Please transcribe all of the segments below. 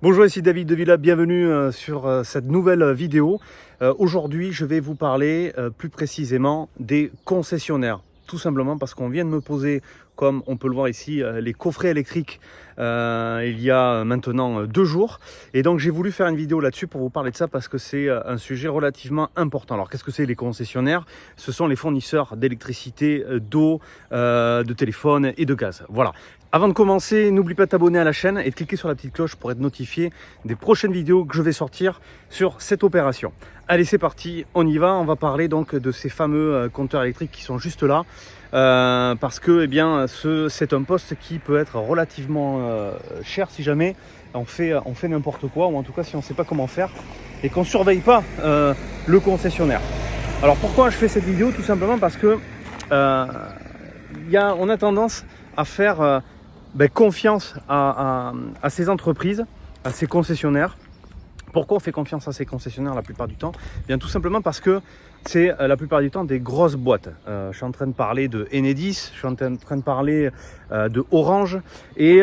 Bonjour, ici David de Villa, bienvenue euh, sur euh, cette nouvelle vidéo. Euh, aujourd'hui, je vais vous parler plus précisément des concessionnaires. Tout simplement parce qu'on vient de me poser, comme on peut le voir ici, les coffrets électriques il y a maintenant deux jours. Et donc j'ai voulu faire une vidéo là-dessus pour vous parler de ça parce que c'est un sujet relativement important. Alors qu'est-ce que c'est les concessionnaires? Ce sont les fournisseurs d'électricité, d'eau, de téléphone et de gaz. Voilà. Avant de commencer, n'oublie pas de t'abonner à la chaîne et de cliquer sur la petite cloche pour être notifié des prochaines vidéos que je vais sortir sur cette opération. Allez, c'est parti, on y va. On va parler donc de ces fameux euh, compteurs électriques qui sont juste là. Euh, parce que eh bien, c'est un poste qui peut être relativement euh, cher si jamais on fait, on fait n'importe quoi, ou en tout cas si on ne sait pas comment faire, et qu'on ne surveille pas le concessionnaire. Alors pourquoi je fais cette vidéo? Tout simplement parce que y a, on a tendance à faire ben, confiance à, ces entreprises, à ces concessionnaires. Pourquoi on fait confiance à ces concessionnaires la plupart du temps? Eh Bien tout simplement parce que c'est euh, la plupart du temps des grosses boîtes. Euh, je suis en train de parler de Enedis, je suis en train de parler euh, de Orange et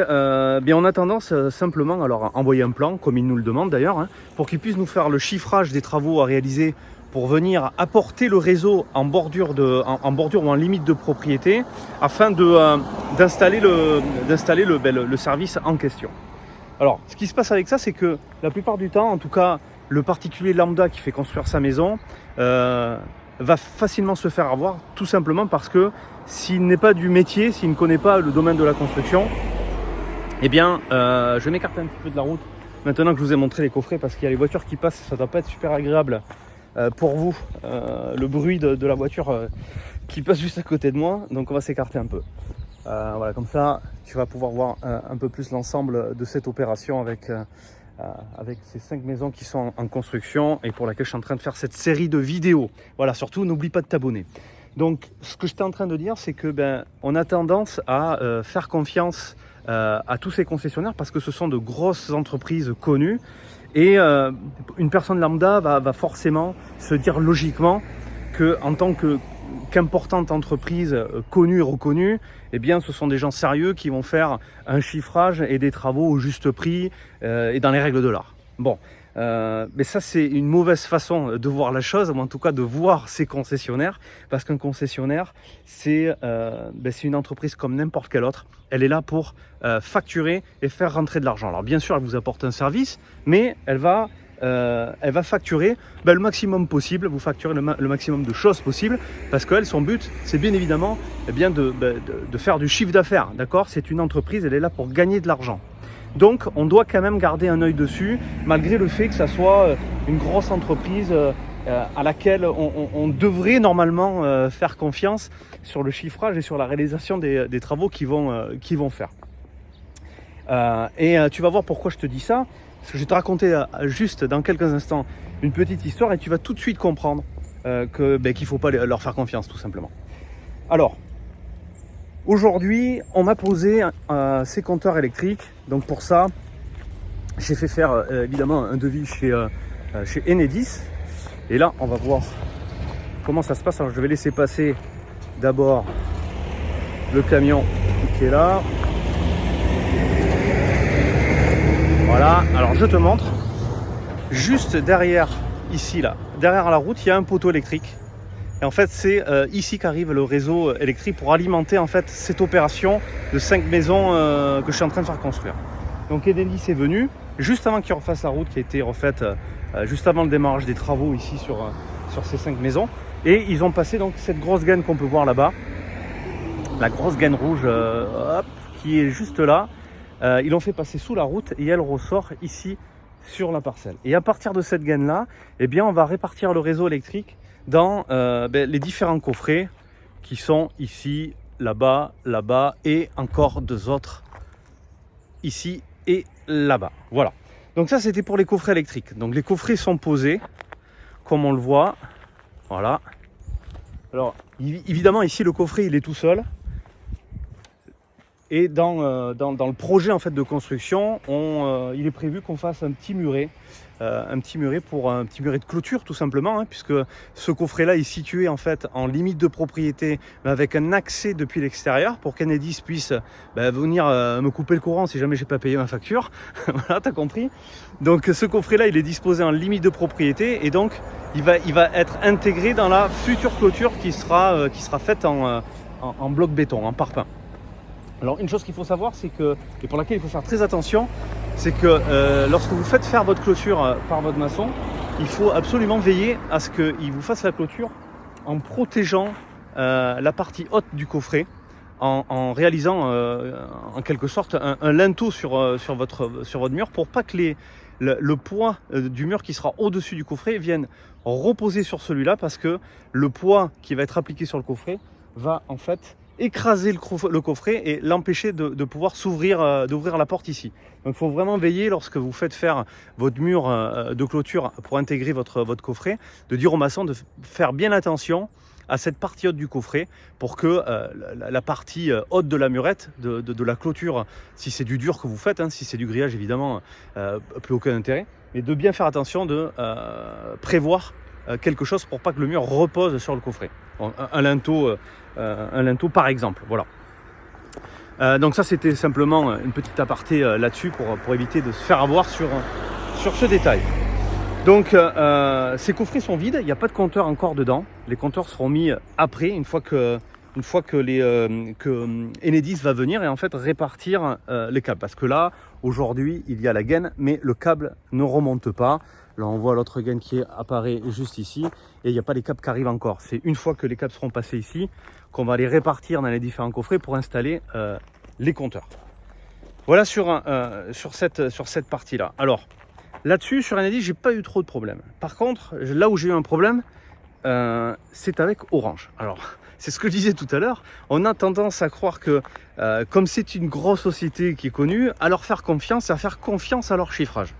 bien on a tendance simplement alors à envoyer un plan comme ils nous le demandent d'ailleurs hein, pour qu'ils puissent nous faire le chiffrage des travaux à réaliser pour venir apporter le réseau en bordure, de, en, bordure ou en limite de propriété afin d'installer le, le, ben, le, le service en question. Alors, ce qui se passe avec ça, c'est que la plupart du temps, en tout cas, le particulier lambda qui fait construire sa maison euh, va facilement se faire avoir, tout simplement parce que s'il n'est pas du métier, s'il ne connaît pas le domaine de la construction, eh bien, euh, je m'écarte un petit peu de la route maintenant que je vous ai montré les coffrets parce qu'il y a les voitures qui passent, ça doit pas être super agréable euh, pour vous le bruit de, la voiture qui passe juste à côté de moi. Donc on va s'écarter un peu. voilà, comme ça, tu vas pouvoir voir un, peu plus l'ensemble de cette opération avec, avec ces cinq maisons qui sont en, construction et pour laquelle je suis en train de faire cette série de vidéos. Voilà, surtout n'oublie pas de t'abonner. Donc, ce que j'étais en train de dire, c'est que ben, on a tendance à faire confiance à tous ces concessionnaires parce que ce sont de grosses entreprises connues et euh, une personne lambda va, forcément se dire logiquement que en tant que qu'importante entreprise euh, connue et reconnue, eh bien, ce sont des gens sérieux qui vont faire un chiffrage et des travaux au juste prix euh, et dans les règles de l'art. Bon, euh, mais ça, c'est une mauvaise façon de voir la chose, ou en tout cas de voir ses concessionnaires, parce qu'un concessionnaire, c'est ben, une entreprise comme n'importe quelle autre. Elle est là pour facturer et faire rentrer de l'argent. Alors bien sûr, elle vous apporte un service, mais elle va, euh, elle va facturer ben, le maximum possible, vous facturez le, maximum de choses possibles, parce qu'elle, son but, c'est bien évidemment eh bien de, ben, de, de faire du chiffre d'affaires. D'accord? C'est une entreprise, elle est là pour gagner de l'argent. Donc on doit quand même garder un œil dessus, malgré le fait que ça soit euh, une grosse entreprise euh, euh, à laquelle on, devrait normalement faire confiance sur le chiffrage et sur la réalisation des, travaux qu'ils vont, vont faire. et tu vas voir pourquoi je te dis ça, parce que je vais te raconter juste dans quelques instants une petite histoire et tu vas tout de suite comprendre ben, qu'il ne faut pas leur faire confiance tout simplement. Alors, Aujourd'hui, on m'a posé ces compteurs électriques. Donc pour ça, j'ai fait faire euh, évidemment un devis chez, euh, euh, chez Enedis. Et là, on va voir comment ça se passe. Alors je vais laisser passer d'abord le camion qui est là. Voilà, alors je te montre. Juste derrière, ici, là, derrière la route, il y a un poteau électrique et en fait, c'est euh, ici qu'arrive le réseau électrique pour alimenter en fait cette opération de cinq maisons euh, que je suis en train de faire construire. Donc Edelis est venu juste avant qu'il refasse la route qui a été refaite euh, juste avant le démarrage des travaux ici sur, sur ces cinq maisons. Et ils ont passé donc cette grosse gaine qu'on peut voir là-bas, la grosse gaine rouge qui est juste là. Ils l'ont fait passer sous la route et elle ressort ici sur la parcelle. Et à partir de cette gaine là, eh bien on va répartir le réseau électrique dans euh, ben, les différents coffrets qui sont ici, là-bas, là-bas et encore deux autres ici et là-bas. Voilà. Donc ça, c'était pour les coffrets électriques. Donc les coffrets sont posés, comme on le voit. Voilà. Alors, évidemment, ici, le coffret, il est tout seul. Et dans, dans, le projet en fait de construction, on, il est prévu qu'on fasse un petit muret euh, un petit muret pour un petit muret de clôture tout simplement, hein, puisque ce coffret-là est situé en fait en limite de propriété, mais avec un accès depuis l'extérieur pour qu'Enedis puisse bah, venir euh, me couper le courant si jamais j'ai pas payé ma facture. voilà, t'as compris. Donc ce coffret-là, il est disposé en limite de propriété et donc il va, être intégré dans la future clôture qui sera, euh, faite en, en bloc béton, en parpaing. Alors une chose qu'il faut savoir, c'est que, et pour laquelle il faut faire très attention, c'est que euh, lorsque vous faites faire votre clôture euh, par votre maçon, il faut absolument veiller à ce qu'il vous fasse la clôture en protégeant euh, la partie haute du coffret, en, réalisant en quelque sorte un, linteau sur, sur, votre, sur votre mur pour pas que les, le, le poids du mur qui sera au-dessus du coffret vienne reposer sur celui-là parce que le poids qui va être appliqué sur le coffret va en fait écraser le, coffret et l'empêcher de, pouvoir s'ouvrir, euh, la porte ici. Donc il faut vraiment veiller lorsque vous faites faire votre mur euh, de clôture pour intégrer votre, votre coffret, de dire au maçon de faire bien attention à cette partie haute du coffret pour que euh, la, partie haute de la murette, de, la clôture, si c'est du dur que vous faites, hein, si c'est du grillage évidemment, plus aucun intérêt, mais de bien faire attention de prévoir quelque chose pour pas que le mur repose sur le coffret. un linteau euh, un linteau par exemple. Voilà. Euh, donc ça c'était simplement une petite aparté euh, là-dessus pour, éviter de se faire avoir sur, ce détail. Donc ces coffrets sont vides, il n'y a pas de compteur encore dedans. Les compteurs seront mis après, une fois une fois que, les, que Enedis va venir et en fait répartir les câbles. Parce que là, aujourd'hui, il y a la gaine, mais le câble ne remonte pas. Là, on voit l'autre gaine qui apparaît juste ici et il n'y a pas les câbles qui arrivent encore. C'est une fois que les câbles seront passés ici qu'on va les répartir dans les différents coffrets pour installer euh, les compteurs. Voilà sur, euh, sur cette, partie-là. Alors, là-dessus, sur Enedis, j'ai pas eu trop de problèmes. Par contre, là où j'ai eu un problème, euh, c'est avec Orange. Alors, c'est ce que je disais tout à l'heure. On a tendance à croire que, comme c'est une grosse société qui est connue, à leur faire confiance, à faire confiance à leur chiffrage.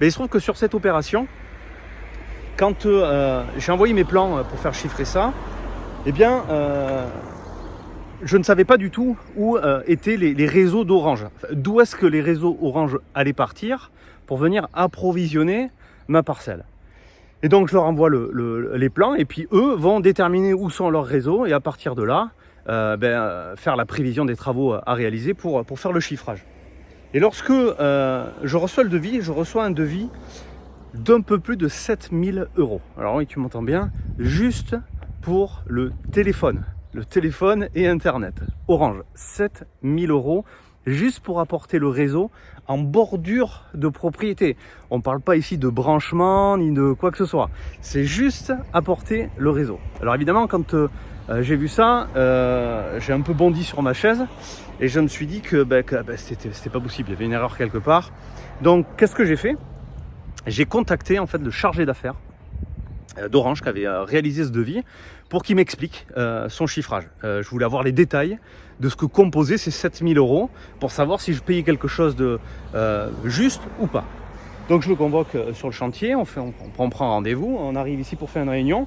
Mais il se trouve que sur cette opération, quand euh, j'ai envoyé mes plans pour faire chiffrer ça, eh bien, euh, je ne savais pas du tout où euh, étaient les, réseaux d'Orange. D'où est-ce que les réseaux Orange allaient partir pour venir approvisionner ma parcelle. Et donc, je leur envoie les plans et puis eux vont déterminer où sont leurs réseaux et à partir de là, ben, faire la prévision des travaux à réaliser pour faire le chiffrage. Et lorsque euh, je reçois le devis, je reçois un devis d'un peu plus de 7000 euros. Alors oui, tu m'entends bien, juste pour le téléphone. Le téléphone et Internet. Orange, 7000 euros juste pour apporter le réseau en bordure de propriété. On ne parle pas ici de branchement ni de quoi que ce soit. C'est juste apporter le réseau. Alors évidemment, quand euh, j'ai vu ça, euh, j'ai un peu bondi sur ma chaise et je me suis dit que, bah, bah, c'était pas possible, il y avait une erreur quelque part. Donc qu'est-ce que j'ai fait? J'ai contacté en fait le chargé d'affaires euh, d'Orange qui avait réalisé ce devis pour qu'il m'explique son chiffrage. je voulais avoir les détails de ce que composaient ces 7000 euros pour savoir si je payais quelque chose de juste ou pas. Donc je le convoque sur le chantier, on, on prend rendez-vous, on arrive ici pour faire une réunion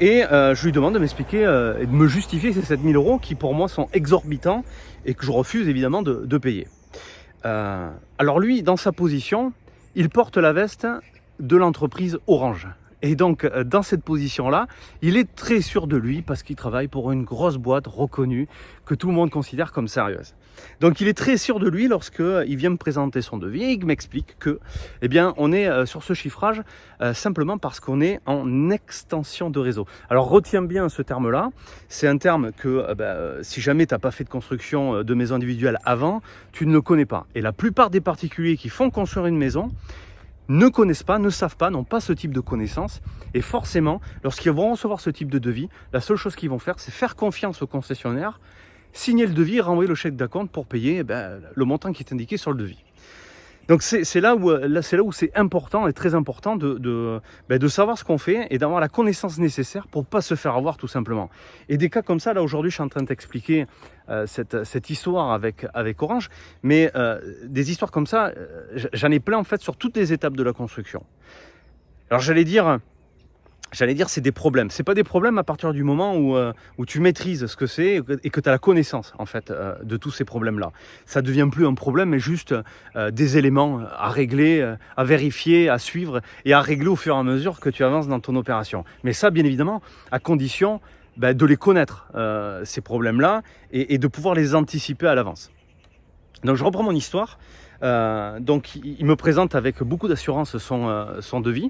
et euh, je lui demande de m'expliquer euh, et de me justifier ces 7000 euros qui pour moi sont exorbitants et que je refuse évidemment de, payer. Euh, alors lui, dans sa position, il porte la veste de l'entreprise Orange. Et donc, dans cette position-là, il est très sûr de lui parce qu'il travaille pour une grosse boîte reconnue que tout le monde considère comme sérieuse. Donc il est très sûr de lui lorsqu'il euh, vient me présenter son devis et il m'explique que eh bien, on est euh, sur ce chiffrage euh, simplement parce qu'on est en extension de réseau. Alors retiens bien ce terme-là, c'est un terme que bah, si jamais tu n'as pas fait de construction de maison individuelle avant, tu ne le connais pas. Et la plupart des particuliers qui font construire une maison, ne connaissent pas, ne savent pas, n'ont pas ce type de connaissances. Et forcément, lorsqu'ils vont recevoir ce type de devis, la seule chose qu'ils vont faire, c'est faire confiance au concessionnaire signer le devis renvoyer le chèque d'acompte pour payer eh ben, le montant qui est indiqué sur le devis. Donc c'est là où c'est là où c'est important et très important ben, de savoir ce qu'on fait et d'avoir la connaissance nécessaire pour pas se faire avoir tout simplement. Et des cas comme ça, là aujourd'hui je suis en train de t'expliquer euh, cette, histoire avec, Orange, mais euh, des histoires comme ça, euh, j'en ai plein en fait sur toutes les étapes de la construction. Alors j'allais dire, j'allais dire, c'est des problèmes. C'est pas des problèmes à partir du moment où, euh, où tu maîtrises ce que c'est et que tu as la connaissance en fait euh, de tous ces problèmes-là. Ça devient plus un problème, mais juste euh, des éléments à régler, à vérifier, à suivre et à régler au fur et à mesure que tu avances dans ton opération. Mais ça, bien évidemment, à condition ben, de les connaître ces problèmes-là et, et de pouvoir les anticiper à l'avance. Donc je reprends mon histoire. Euh, donc il me présente avec beaucoup d'assurance son, euh, devis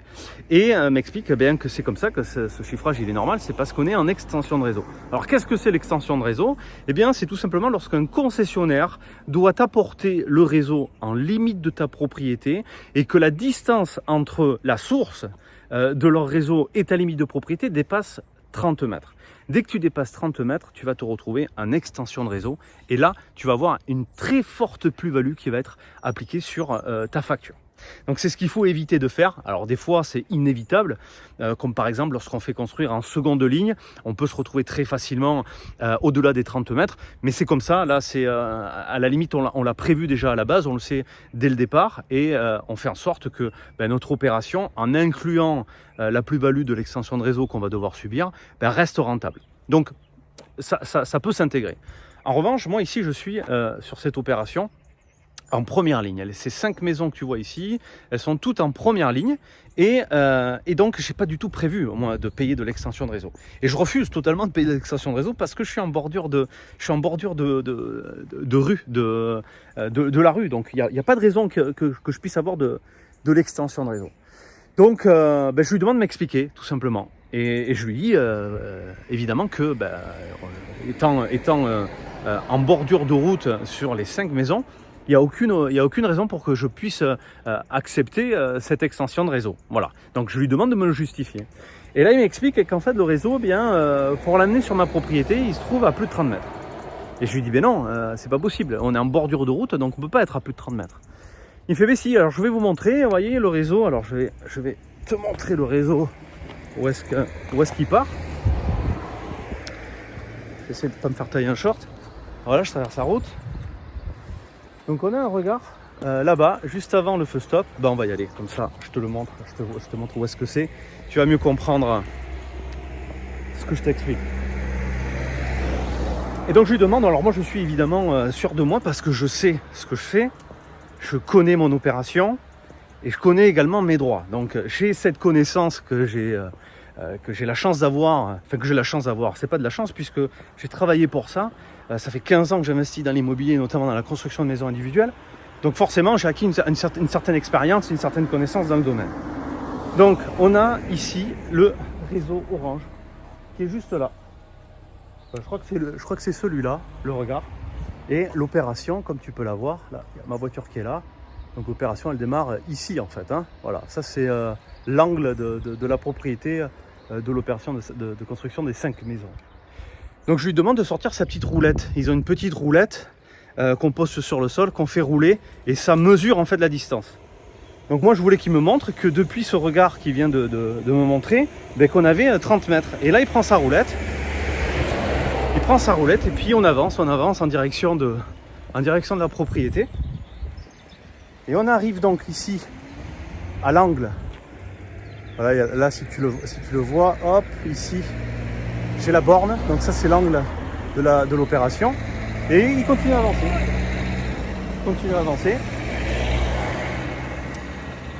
et euh, m'explique bien que c'est comme ça que ce, chiffrage il est normal, c'est parce qu'on est en extension de réseau. Alors qu'est-ce que c'est l'extension de réseau? Eh bien c'est tout simplement lorsqu'un concessionnaire doit apporter le réseau en limite de ta propriété et que la distance entre la source de leur réseau et ta limite de propriété dépasse 30 mètres. Dès que tu dépasses 30 mètres, tu vas te retrouver en extension de réseau. Et là, tu vas avoir une très forte plus-value qui va être appliquée sur euh, ta facture. Donc c'est ce qu'il faut éviter de faire. Alors des fois c'est inévitable, euh, comme par exemple lorsqu'on fait construire en seconde ligne, on peut se retrouver très facilement euh, au-delà des 30 mètres, mais c'est comme ça, là c'est euh, à la limite on l'a prévu déjà à la base, on le sait dès le départ, et on fait en sorte que ben, notre opération, en incluant la plus-value de l'extension de réseau qu'on va devoir subir, ben, reste rentable. Donc ça, ça peut s'intégrer. En revanche, moi ici je suis sur cette opération, en première ligne. Ces cinq maisons que tu vois ici, elles sont toutes en première ligne. Et, euh, donc, j'ai pas du tout prévu, moi, de payer de l'extension de réseau. Et je refuse totalement de payer de l'extension de réseau parce que je suis en bordure de, je suis en bordure de, rue, de, de, la rue. Donc, il n'y a, pas de raison que, que, je puisse avoir de, de l'extension de réseau. Donc, euh, ben, je lui demande de m'expliquer, tout simplement. Et, je lui dis, euh, évidemment, que ben, étant, étant euh, en bordure de route sur les cinq maisons, il n'y a, aucune, a aucune raison pour que je puisse euh, accepter euh, cette extension de réseau. Voilà. Donc je lui demande de me le justifier. Et là, il m'explique qu'en fait, le réseau, eh bien, euh, pour l'amener sur ma propriété, il se trouve à plus de 30 mètres. Et je lui dis, ben non, c'est pas possible. On est en bordure de route, donc on peut pas être à plus de 30 mets. Il fait, mais si, alors je vais vous montrer, vous voyez, le réseau. Alors je vais, te montrer le réseau, où est-ce qu'il part? J'essaie de pas me faire tailler un short. Voilà, je traverse la route. Donc on a un regard euh, là-bas, juste avant le feu stop. Ben on va y aller, comme ça, je te le montre, je te, montre où est-ce que c'est. Tu vas mieux comprendre ce que je t'explique. Et donc je lui demande, alors moi je suis évidemment euh, sûr de moi parce que je sais ce que je fais, je connais mon opération et je connais également mes droits. Donc j'ai cette connaissance que j'ai euh, que j'ai la chance d'avoir, enfin que j'ai la chance d'avoir, c'est pas de la chance puisque j'ai travaillé pour ça, euh, ça fait 15 ans que j'investis dans l'immobilier, notamment dans la construction de maisons individuelles. Donc forcément, j'ai acquis une, certaine, expérience, une certaine connaissance dans le domaine. Donc on a ici le réseau orange qui est juste là. Euh, je crois que c'est celui-là, le regard. Et l'opération, comme tu peux la voir, y a ma voiture qui est là. Donc l'opération, elle démarre ici en fait. Hein. Voilà, ça c'est euh, l'angle de, la propriété de l'opération de, construction des cinq maisons. Donc je lui demande de sortir sa petite roulette. Ils ont une petite roulette euh, qu'on pose sur le sol, qu'on fait rouler, et ça mesure en fait la distance. Donc moi je voulais qu'il me montre que depuis ce regard qu'il vient de, me montrer, ben, qu'on avait 30 euh, mètres. Et là il prend sa roulette, il prend sa roulette et puis on avance, on avance en direction de, la propriété. Et on arrive donc ici à l'angle. Voilà, là si tu le vois, hop, ici, j'ai la borne, donc ça c'est l'angle de l'opération. De et il continue à avancer. Il continue à avancer.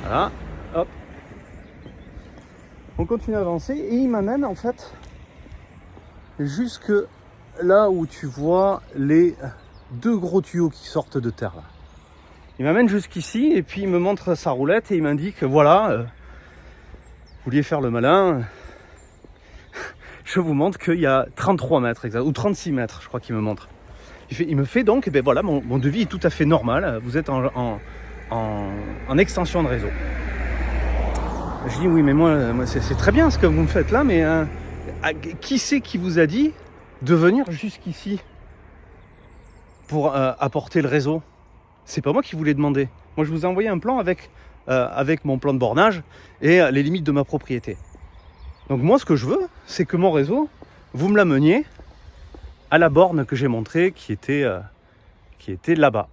Voilà, hop. On continue à avancer et il m'amène en fait jusque là où tu vois les deux gros tuyaux qui sortent de terre. Là. Il m'amène jusqu'ici et puis il me montre sa roulette et il m'indique voilà, euh, vous vouliez faire le malin, je vous montre qu'il y a 33 mètres, exact, ou 36 mètres, je crois qu'il me montre. Il, me fait donc, ben voilà, mon, devis est tout à fait normal. Vous êtes en, extension de réseau. Je dis oui, mais moi, c'est très bien ce que vous me faites là, mais euh, qui c'est qui vous a dit de venir jusqu'ici pour euh, apporter le réseau? C'est pas moi qui vous l'ai demandé. Moi, je vous ai envoyé un plan avec, euh, avec mon plan de bornage et les limites de ma propriété. Donc moi, ce que je veux, c'est que mon réseau, vous me l'ameniez à la borne que j'ai montrée qui était, euh, était là-bas.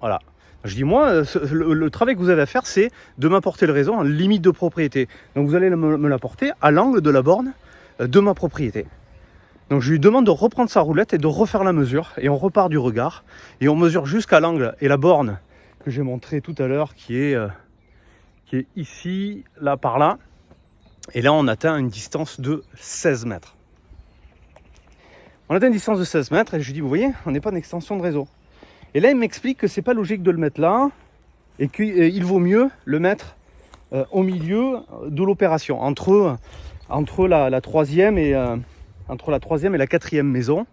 Voilà. Je dis, moi, euh, le, travail que vous avez à faire, c'est de m'apporter le réseau en limite de propriété. Donc vous allez me, l'apporter à l'angle de la borne euh, de ma propriété. Donc je lui demande de reprendre sa roulette et de refaire la mesure. Et on repart du regard. Et on mesure jusqu'à l'angle et la borne que j'ai montré tout à l'heure, qui, qui est ici, là, par là. Et là, on atteint une distance de 16 mètres. On atteint une distance de 16 mètres et je lui dis, vous voyez, on n'est pas une extension de réseau. Et là, il m'explique que c'est pas logique de le mettre là et qu'il vaut mieux le mettre euh, au milieu de l'opération, entre, entre la, troisième et, euh, entre la troisième et la quatrième maison,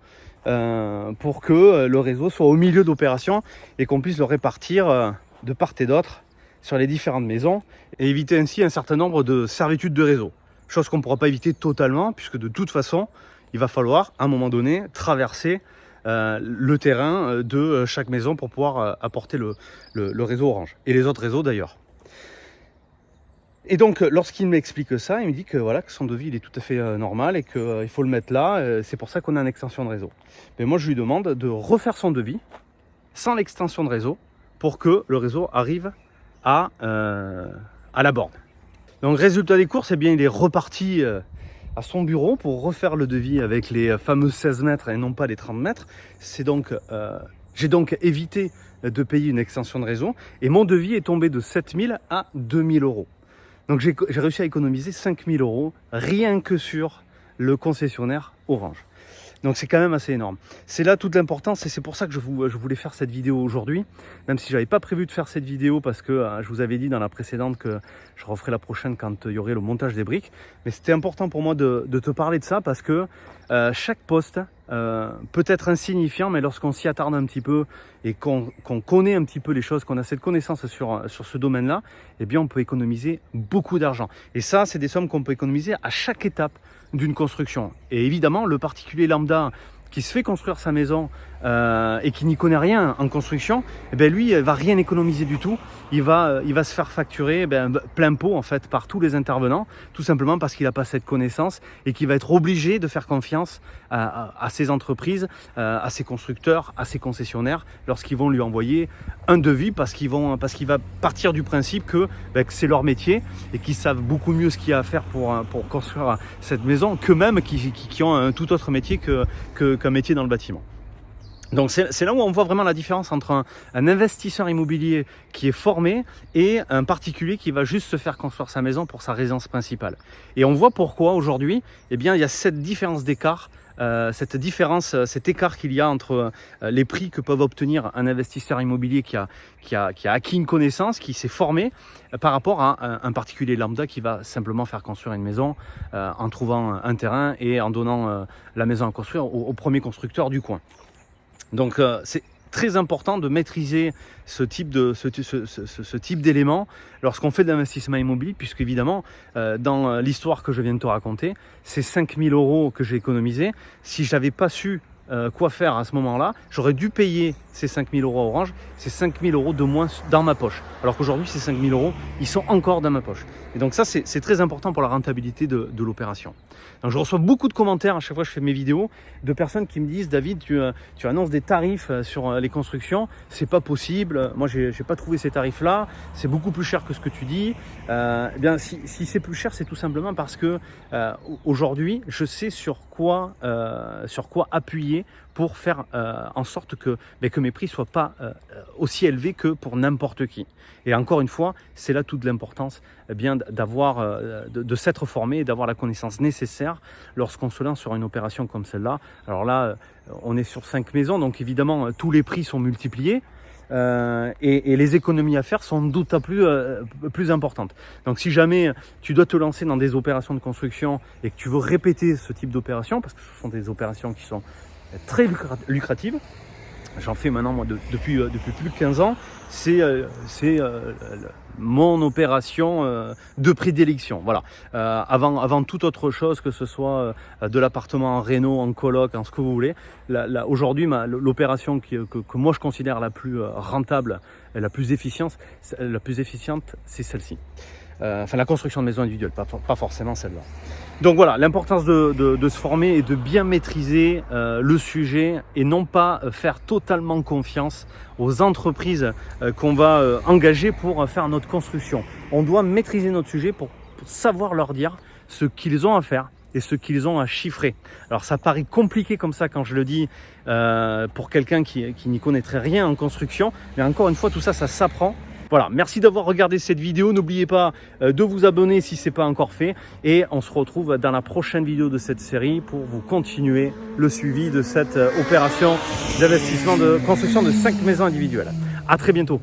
euh, pour que le réseau soit au milieu d'opération et qu'on puisse le répartir de part et d'autre sur les différentes maisons et éviter ainsi un certain nombre de servitudes de réseau. Chose qu'on ne pourra pas éviter totalement puisque de toute façon, il va falloir à un moment donné traverser euh, le terrain euh, de euh, chaque maison pour pouvoir apporter le, réseau Orange. Et les autres réseaux d'ailleurs. Et donc, lorsqu'il m'explique ça, il me dit que voilà que son devis il est tout à fait normal et qu'il faut le mettre là. c'est pour ça qu'on a une extension de réseau. Mais moi, je lui demande de refaire son devis sans l'extension de réseau pour que le réseau arrive à, à la borne. Donc, résultat des courses, eh bien, il est reparti à son bureau pour refaire le devis avec les fameux 16 mètres et non pas les 30 mètres. C'est donc, euh, j'ai donc évité de payer une extension de réseau et mon devis est tombé de 7000 à 2000 euros. Donc j'ai réussi à économiser 5000 euros rien que sur le concessionnaire Orange. Donc c'est quand même assez énorme. C'est là toute l'importance et c'est pour ça que je, voulais faire cette vidéo aujourd'hui. Même si je n'avais pas prévu de faire cette vidéo parce que euh, je vous avais dit dans la précédente que je referai la prochaine quand il y aurait le montage des briques. Mais c'était important pour moi de, te parler de ça parce que euh, chaque poste euh, peut être insignifiant, mais lorsqu'on s'y attarde un petit peu et qu'on connaît un petit peu les choses, qu'on a cette connaissance sur, sur ce domaine-là, eh bien on peut économiser beaucoup d'argent. Et ça, c'est des sommes qu'on peut économiser à chaque étape d'une construction. Et évidemment, le particulier lambda qui se fait construire sa maison euh, et qui n'y connaît rien en construction, eh bien lui, il va rien économiser du tout. Il va, euh, il va se faire facturer eh bien, plein pot en fait par tous les intervenants, tout simplement parce qu'il n'a pas cette connaissance et qu'il va être obligé de faire confiance à, à, ces entreprises, euh, à ses constructeurs, à ses concessionnaires lorsqu'ils vont lui envoyer un devis parce qu'il parce qu'il va partir du principe que, ben, que c'est leur métier et qu'ils savent beaucoup mieux ce qu'il y a à faire pour, pour construire cette maison qu'eux-mêmes qui, qui, qui, ont un tout autre métier qu'un que, métier dans le bâtiment. Donc c'est là où on voit vraiment la différence entre un, investisseur immobilier qui est formé et un particulier qui va juste se faire construire sa maison pour sa résidence principale. Et on voit pourquoi aujourd'hui, eh bien, il y a cette différence d'écart euh, cette différence, euh, cet écart qu'il y a entre euh, les prix que peuvent obtenir un investisseur immobilier qui a, qui a, qui a acquis une connaissance, qui s'est formé, par rapport à un, particulier lambda qui va simplement faire construire une maison en trouvant un terrain et en donnant la maison à construire au premier constructeur du coin. Donc euh, c'est très important de maîtriser ce type de lorsqu'on fait de l'investissement immobilier puisque évidemment euh, dans l'histoire que je viens de te raconter ces 5000 euros que j'ai économisés si je n'avais pas su euh, quoi faire à ce moment-là, j'aurais dû payer ces 5000 euros à Orange, ces 5000 euros de moins dans ma poche. Alors qu'aujourd'hui, ces 5000 euros, ils sont encore dans ma poche. Et donc ça, c'est très important pour la rentabilité de, l'opération. Je reçois beaucoup de commentaires à chaque fois que je fais mes vidéos de personnes qui me disent David, tu, euh, tu annonces des tarifs euh, sur les constructions, c'est pas possible. Moi, j'ai pas trouvé ces tarifs-là. C'est beaucoup plus cher que ce que tu dis. eh bien, si, si c'est plus cher, c'est tout simplement parce que aujourd'hui, je sais sur quoi, sur quoi appuyer pour faire euh, en sorte que, ben, que mes prix ne soient pas euh, aussi élevés que pour n'importe qui. Et encore une fois, c'est là toute l'importance eh d'avoir, euh, de, s'être formé et d'avoir la connaissance nécessaire lorsqu'on se lance sur une opération comme celle-là. Alors là, on est sur cinq maisons, donc évidemment, tous les prix sont multipliés. et, les économies à faire sont d'autant plus, plus importantes. Donc si jamais tu dois te lancer dans des opérations de construction et que tu veux répéter ce type d'opération, parce que ce sont des opérations qui sont très lucrative. J'en fais maintenant moi depuis, euh, depuis plus de 15 ans. C'est euh, euh, mon opération de prédilection. Voilà. avant, avant toute autre chose, que ce soit de l'appartement en réno, en coloc, en ce que vous voulez. Aujourd'hui, l'opération que, que, moi je considère la plus rentable la plus efficiente, la plus efficiente, c'est celle-ci. Euh, enfin la construction de maisons individuelles, pas, forcément celle-là. Donc voilà, l'importance de, de, de, se former et de bien maîtriser euh, le sujet et non pas faire totalement confiance aux entreprises euh, qu'on va euh, engager pour faire notre construction. On doit maîtriser notre sujet pour, pour savoir leur dire ce qu'ils ont à faire et ce qu'ils ont à chiffrer. Alors ça paraît compliqué comme ça quand je le dis euh, pour quelqu'un qui, qui n'y connaîtrait rien en construction, mais encore une fois tout ça, ça s'apprend voilà, merci d'avoir regardé cette vidéo. N'oubliez pas euh, de vous abonner si ce n'est pas encore fait. Et on se retrouve dans la prochaine vidéo de cette série pour vous continuer le suivi de cette euh, opération d'investissement de construction de 5 maisons individuelles. À très bientôt.